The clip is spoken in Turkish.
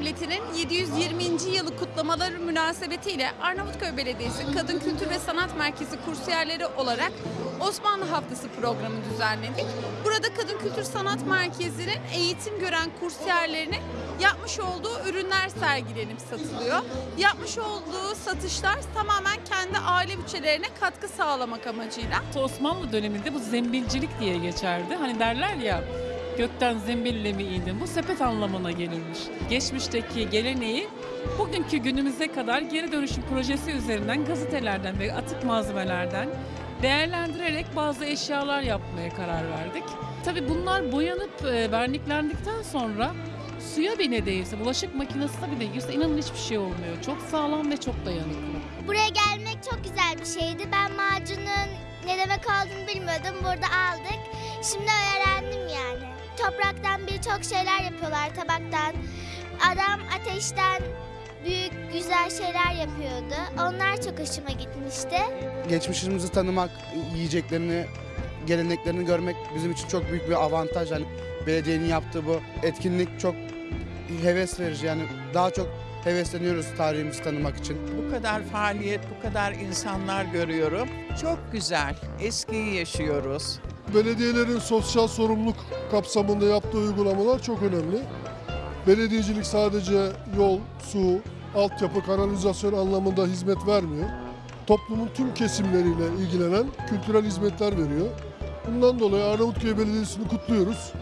Devleti'nin 720. yılı kutlamaları münasebetiyle Arnavutköy Belediyesi Kadın Kültür ve Sanat Merkezi kursiyerleri olarak Osmanlı Haftası programı düzenledik. Burada Kadın Kültür Sanat Merkezi'nin eğitim gören kursiyerlerinin yapmış olduğu ürünler sergilenip satılıyor. Yapmış olduğu satışlar tamamen kendi aile bütçelerine katkı sağlamak amacıyla. Osmanlı döneminde bu zembilcilik diye geçerdi. Hani derler ya gökten zembille mi indin? Bu sepet anlamına gelirmiş. Geçmişteki geleneği bugünkü günümüze kadar geri dönüşüm projesi üzerinden gazetelerden ve atık malzemelerden değerlendirerek bazı eşyalar yapmaya karar verdik. Tabii bunlar boyanıp e, verniklendikten sonra suya bile değilse, bulaşık makinesine bile girse inanın hiçbir şey olmuyor. Çok sağlam ve çok dayanıklı. Buraya gelmek çok güzel bir şeydi. Ben macunun ne demek olduğunu bilmiyordum. Burada aldık. Şimdi öğrendim. Topraktan birçok şeyler yapıyorlar tabaktan. Adam ateşten büyük güzel şeyler yapıyordu. Onlar çok hoşuma gitmişti. geçmişimizi tanımak, yiyeceklerini, geleneklerini görmek bizim için çok büyük bir avantaj. Yani belediyenin yaptığı bu etkinlik çok heves verici. Yani daha çok hevesleniyoruz tarihimizi tanımak için. Bu kadar faaliyet, bu kadar insanlar görüyorum. Çok güzel. Eskiyi yaşıyoruz. Belediyelerin sosyal sorumluluk kapsamında yaptığı uygulamalar çok önemli. Belediyecilik sadece yol, su, altyapı, kanalizasyon anlamında hizmet vermiyor. Toplumun tüm kesimleriyle ilgilenen kültürel hizmetler veriyor. Bundan dolayı Arnavutköy Belediyesi'ni kutluyoruz.